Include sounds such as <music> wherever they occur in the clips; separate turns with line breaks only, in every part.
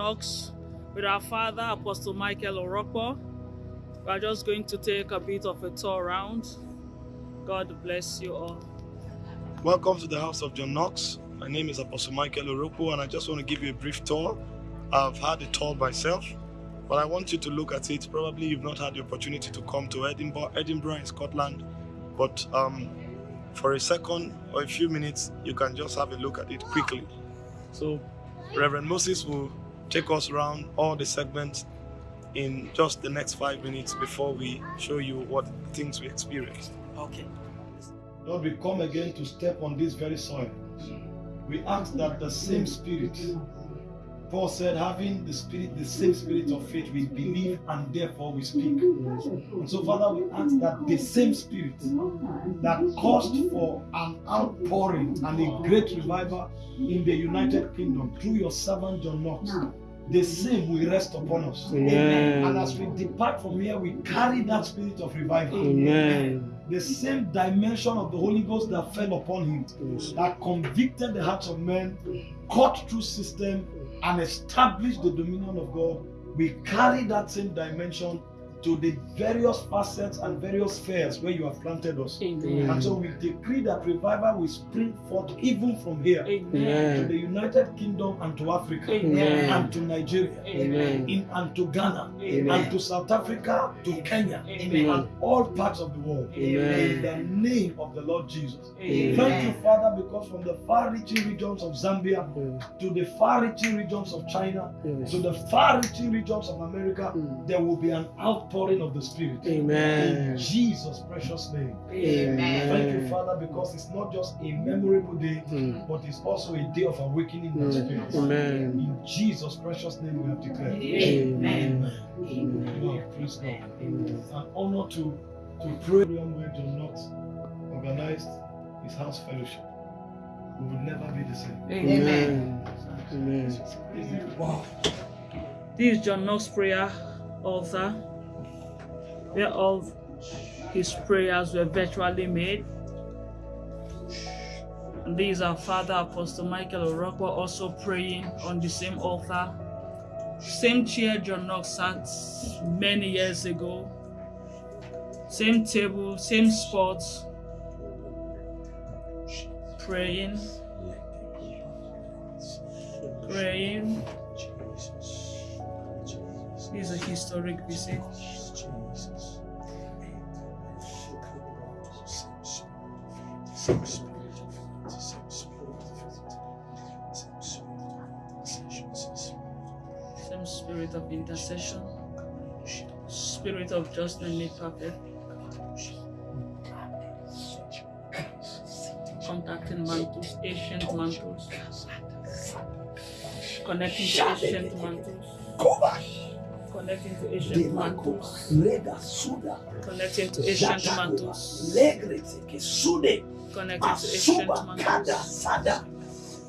Knox with our father, Apostle Michael Orokpo. We are just going to take a bit of a tour around. God bless you all.
Welcome to the house of John Knox. My name is Apostle Michael Orokpo, and I just want to give you a brief tour. I've had a tour myself, but I want you to look at it. Probably you've not had the opportunity to come to Edinburgh, Edinburgh in Scotland, but um, for a second or a few minutes, you can just have a look at it quickly. So, Reverend Moses will take us around all the segments in just the next five minutes before we show you what things we experienced.
Okay.
Lord, we come again to step on this very soil. We ask that the same spirit, Paul said, having the spirit, the same spirit of faith, we believe and therefore we speak. And so, Father, we ask that the same spirit that caused for an outpouring and a great revival in the United Kingdom through your servant John Knox, the same will rest upon us.
Amen.
And as we depart from here, we carry that spirit of revival
Amen.
the same dimension of the Holy Ghost that fell upon him, that convicted the hearts of men, cut through system, and establish the dominion of God. We carry that same dimension to the various facets and various spheres where you have planted us.
Amen.
And so we decree that revival will spring forth even from here to the United Kingdom and to Africa
Amen.
and to Nigeria
Amen.
in, and to Ghana
Amen.
and to South Africa, to Kenya,
Amen.
and all parts of the world. In the name of the Lord Jesus.
Amen.
Thank you, Father, because from the far reaching regions of Zambia to the far reaching regions of China
Yes.
to the far reaching regions of America,
Mm.
there will be an outpouring of the Spirit. In
Amen.
Jesus' precious name.
Amen.
Thank you, Father, because it's not just a memorable day,
Mm.
but it's also a day of awakening in the
Mm.
Spirit.
Amen.
In Jesus' precious name, we have declared.
Amen.
Amen. Lord, praise God.
Amen.
An honor to to pray where John Knox organized his house fellowship. We will never be the same.
Amen. Amen.
Wow.
This is John Knox prayer altar, where all his prayers were virtually made. And these are Father Apostle Michael Orokpo also praying on the same altar. Same chair John Knox sat many years ago. Same table, same spot. Praying, praying. This is a historic visit. Same spirit of intercession, spirit of judgment made perfect. Contacting mantles, ancient mantles. Connecting to ancient mantles. Connecting to ancient mantles. Connecting to ancient mantles. Connecting to ancient
Asuba, Kada,
mantles.
Sada,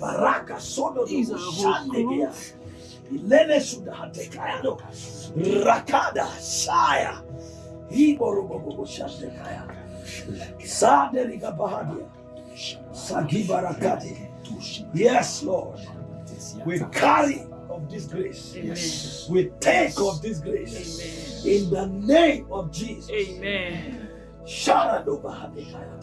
Baraka, Sodo,
These are
Shandegea, Ilene Suda, Hatekayano, Rakada, Saya, Iborobobo, Shandekaya, Sade Riga Bahadia, Sagi Barakati. Yes, Lord, we carry of this grace.
Amen.
We take of this grace.
Amen.
In the name of Jesus.
Amen.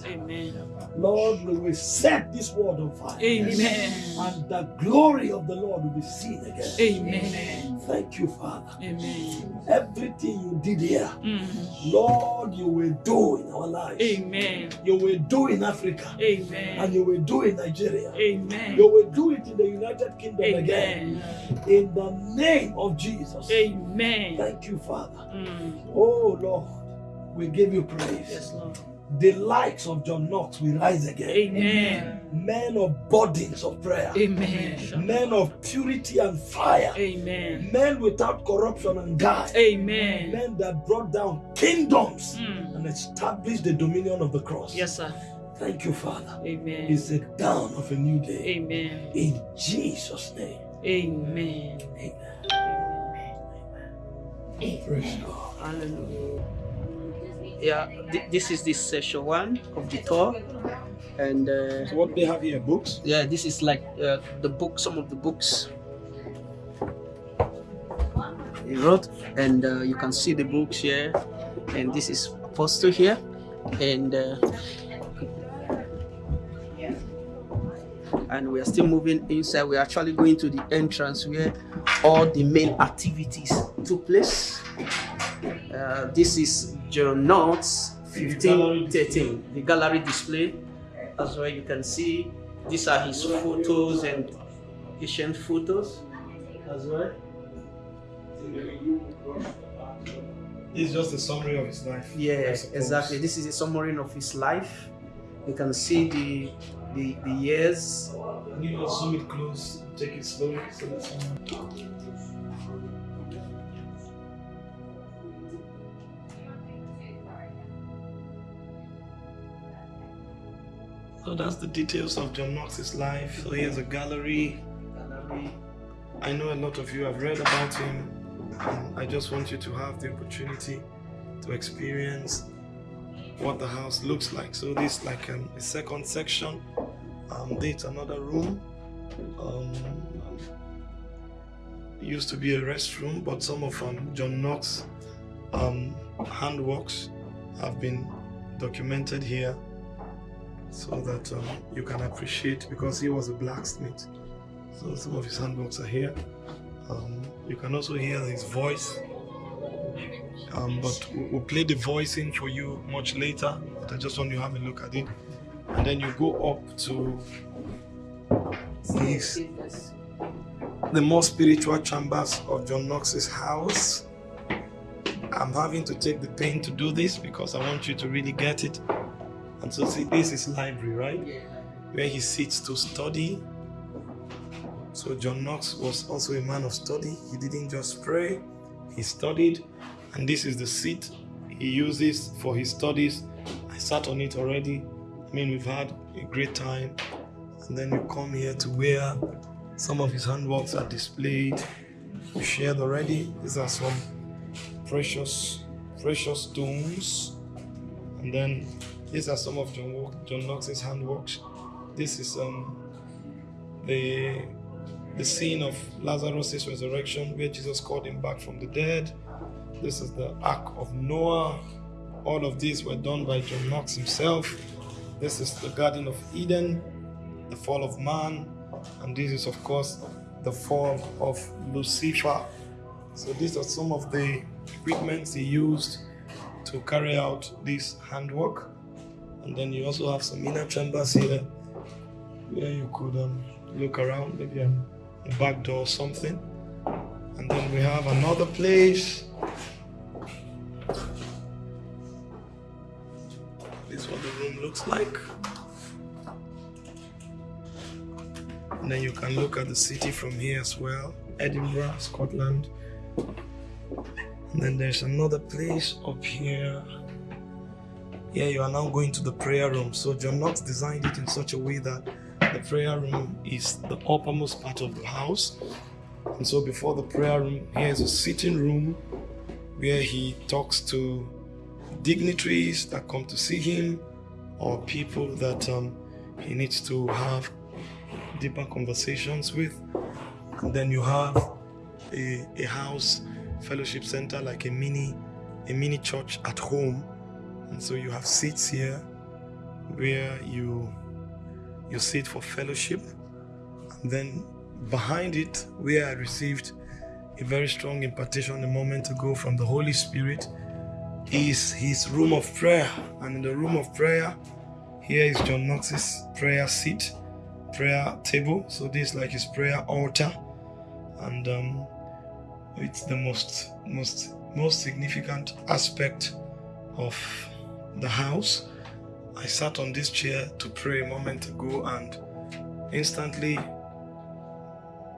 Amen.
Lord, we will set this world on fire.
Amen.
And the glory of the Lord will be seen again.
Amen.
Thank you, Father.
Amen.
Everything you did here,
Mm.
Lord, you will do in our lives.
Amen.
You will do in Africa.
Amen.
And you will do in Nigeria.
Amen.
You will do it in the United Kingdom again. In the name of Jesus.
Amen.
Thank you, Father.
Mm.
Oh, Lord, we give you praise.
Yes, Lord.
The likes of John Knox will rise again.
Amen.
Men of burdens of prayer.
Amen.
Men of purity and fire.
Amen.
Men without corruption and guile.
Amen.
Men that brought down kingdoms
Mm.
and established the dominion of the cross.
Yes, sir.
Thank you, Father.
Amen.
It's the dawn of a new day.
Amen.
In Jesus' name.
Amen.
Amen. Amen. Amen. Praise God.
Hallelujah.
Yeah, th- this is this session one of the tour, and uh,
So what they have here, books?
yeah, this is like uh, the book, some of the books. he wrote, and uh, you can see the books here. And this is Apostle here, and uh, and we are still moving inside. We're actually going to the entrance where all the main activities took place. Uh, this is John Knox 1513, the gallery display. As well, you can see these are his photos and ancient photos as well.
It's just a summary of his life.
Yes, exactly. This is a summary of his life. You can see the the, the years.
You just zoom it close? Take it slowly so So that's the details of John Knox's life. So here's a gallery. I know a lot of you have read about him, and I just want you to have the opportunity to experience what the house looks like. So this is like um, a second section. Um, it's another room. Um, used to be a restroom, but some of um, John Knox um, handworks have been documented here so that um, you can appreciate because he was a blacksmith. So some of his handbooks are here. Um, you can also hear his voice. Um, but we- we'll play the voice in for you much later. But I just want you to have a look at it. And then you go up to these, the more spiritual chambers of John Knox's house. I'm having to take the pain to do this because I want you to really get it. And so see, this is library, right? Where he sits to study. So John Knox was also a man of study. He didn't just pray, he studied. And this is the seat he uses for his studies. I sat on it already. I mean, we've had a great time. And then you come here to where some of his handworks are displayed. We shared already. These are some precious, precious stones. And then these are some of John, John Knox's handworks. This is um the the scene of Lazarus' resurrection where Jesus called him back from the dead. This is the Ark of Noah. All of these were done by John Knox himself. This is the Garden of Eden, the fall of man, and this is, of course, the fall of Lucifer. So these are some of the equipments he used to carry out this handwork. And then you also have some inner chambers here where you could um, look around, maybe a, a back door or something. And then we have another place. This is what the room looks like. And then you can look at the city from here as well Edinburgh, Scotland. And then there's another place up here. Here you are now going to the prayer room. So John Knox designed it in such a way that the prayer room is the uppermost part of the house. And so before the prayer room, here is a sitting room where he talks to dignitaries that come to see him or people that um, he needs to have deeper conversations with. And then you have a, a house fellowship center like a mini a mini church at home and so you have seats here where you you sit for fellowship. And then behind it where i received a very strong impartation a moment ago from the holy spirit is his room of prayer. And in the room of prayer here is john knox's prayer seat prayer table. So this is like his prayer altar. And um, it's the most most most significant aspect of the house. I sat on this chair to pray a moment ago and instantly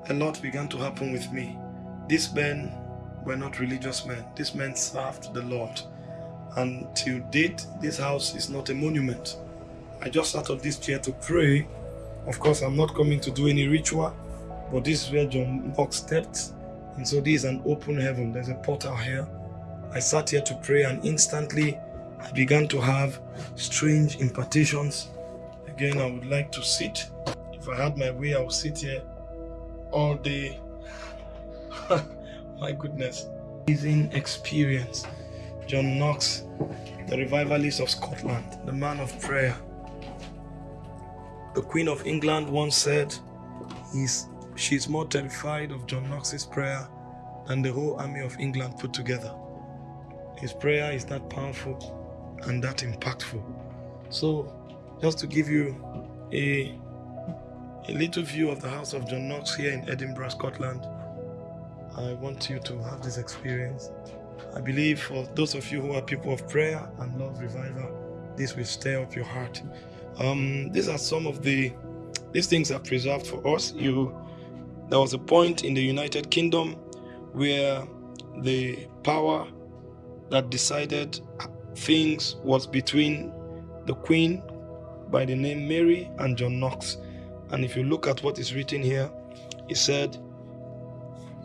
a lot began to happen with me. These men were not religious men. These men served the lord. And till date this house is not a monument. I just sat on this chair to pray. Of course i'm not coming to do any ritual but this is where john knox stepped. And so this is an open heaven. There's a portal here. I sat here to pray and instantly I began to have strange impartations. Again, I would like to sit. If I had my way, I would sit here all day <laughs> My goodness. Amazing experience. John Knox, the revivalist of Scotland, the man of prayer. The Queen of England once said he's, she's more terrified of John Knox's prayer than the whole army of England put together. His prayer is that powerful and that impactful. So, just to give you a, a little view of the house of John Knox here in Edinburgh, Scotland, I want you to have this experience. I believe for those of you who are people of prayer and love revival, this will stir up your heart. Um, these are some of the these things are preserved for us. You there was a point in the United Kingdom where the power that decided things was between the Queen by the name Mary and John Knox. And if you look at what is written here, it said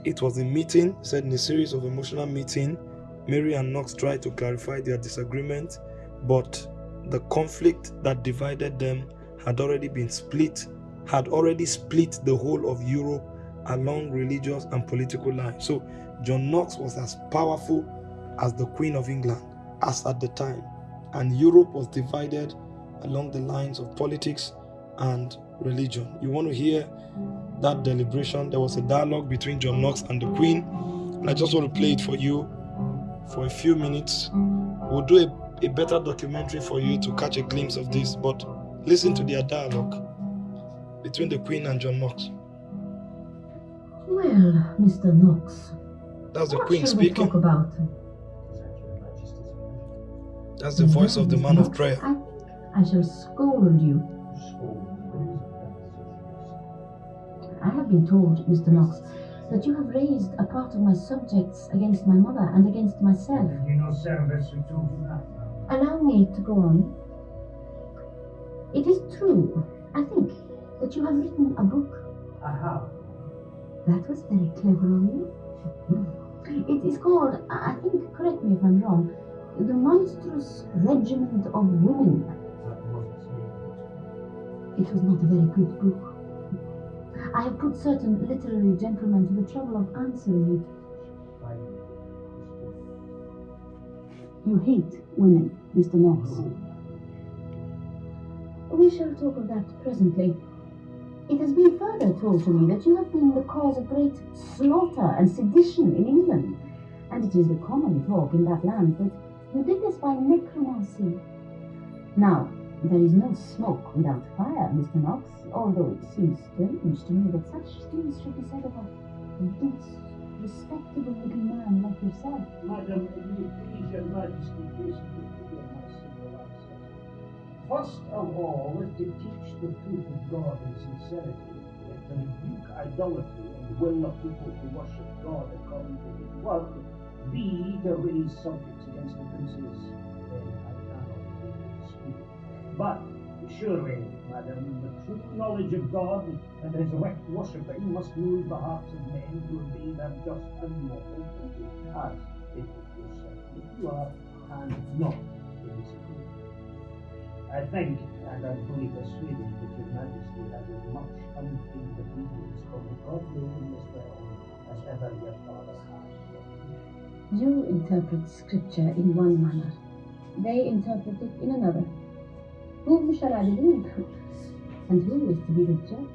it was a meeting, said in a series of emotional meeting, Mary and Knox tried to clarify their disagreement, but the conflict that divided them had already been split, had already split the whole of Europe along religious and political lines. So John Knox was as powerful as the Queen of England as at the time, and Europe was divided along the lines of politics and religion. You want to hear that deliberation? There was a dialogue between John Knox and the Queen, and I just want to play it for you for a few minutes. We'll do a, a better documentary for you to catch a glimpse of this, but listen to their dialogue between the Queen and John Knox.
Well, Mr. Knox,
That's the Queen speaking.
talk about?
That's the voice of the man of prayer.
I think I shall scold you. I have been told, Mr. Knox, that you have raised a part of my subjects against my mother and against myself.
You know, service who told you that.
Allow me to go on. It is true, I think, that you have written a book.
I have.
That was very clever of you. It is called, I I think, correct me if I'm wrong, The Monstrous Regiment of Women. It was not a very good book. I have put certain literary gentlemen to the trouble of answering it. You hate women, Mr. Knox. We shall talk of that presently. It has been further told to me that you have been the cause of great slaughter and sedition in England, and it is the common talk in that land that you did this by necromancy. Now, there is no smoke without fire, Mr. Knox, although it seems strange to me that such things should be said of a dense, respectable looking man like yourself.
Madam, please your majesty? First of all is to teach the truth of God in sincerity, and to rebuke idolatry and will the people to worship God according to his word. B, to raise subjects the I cannot speak. But surely, madam, the true knowledge of God and his rect worshipping must move the hearts of men to obey them just and lawful duty, as it is yourself that you are, and not to disagree. I think, and I'm fully persuaded that your majesty has as much unfeigned obedience for the godly in this realm as ever your father has.
You interpret scripture in one manner, they interpret it in another. Whom shall I believe? And who is to be the judge?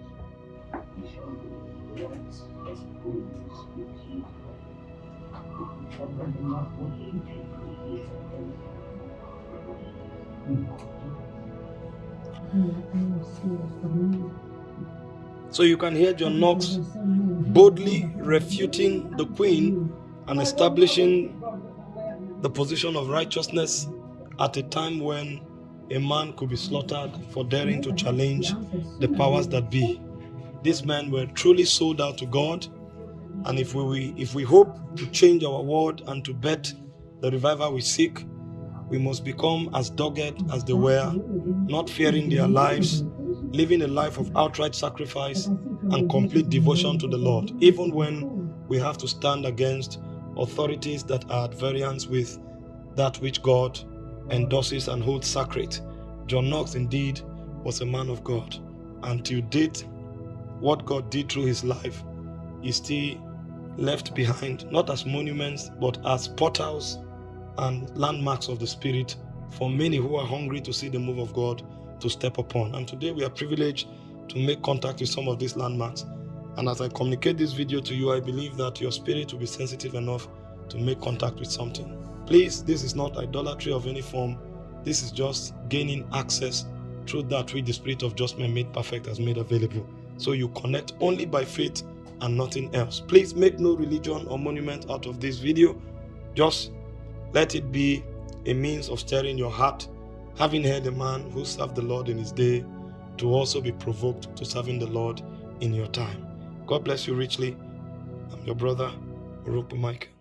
Forgetting not what he hmm,
So you can hear John Knox boldly refuting the Queen and establishing the position of righteousness at a time when a man could be slaughtered for daring to challenge the powers that be. These men were truly sold out to God, and if we if we hope to change our world and to bet the revival we seek, we must become as dogged as they were, not fearing their lives, living a life of outright sacrifice and complete devotion to the Lord, even when we have to stand against authorities that are at variance with that which God endorses and holds sacred. John Knox indeed was a man of God, and till date, what God did through his life is still left behind, not as monuments, but as portals and landmarks of the Spirit for many who are hungry to see the move of God to step upon. And today we are privileged to make contact with some of these landmarks. And as I communicate this video to you, I believe that your spirit will be sensitive enough to make contact with something. Please, this is not idolatry of any form. This is just gaining access through that which the Spirit of just man made perfect has made available. So you connect only by faith and nothing else. Please make no religion or monument out of this video. Just let it be a means of stirring your heart, having heard a man who served the Lord in his day to also be provoked to serving the Lord in your time. God bless you richly. I'm your brother, Orokpo Michael.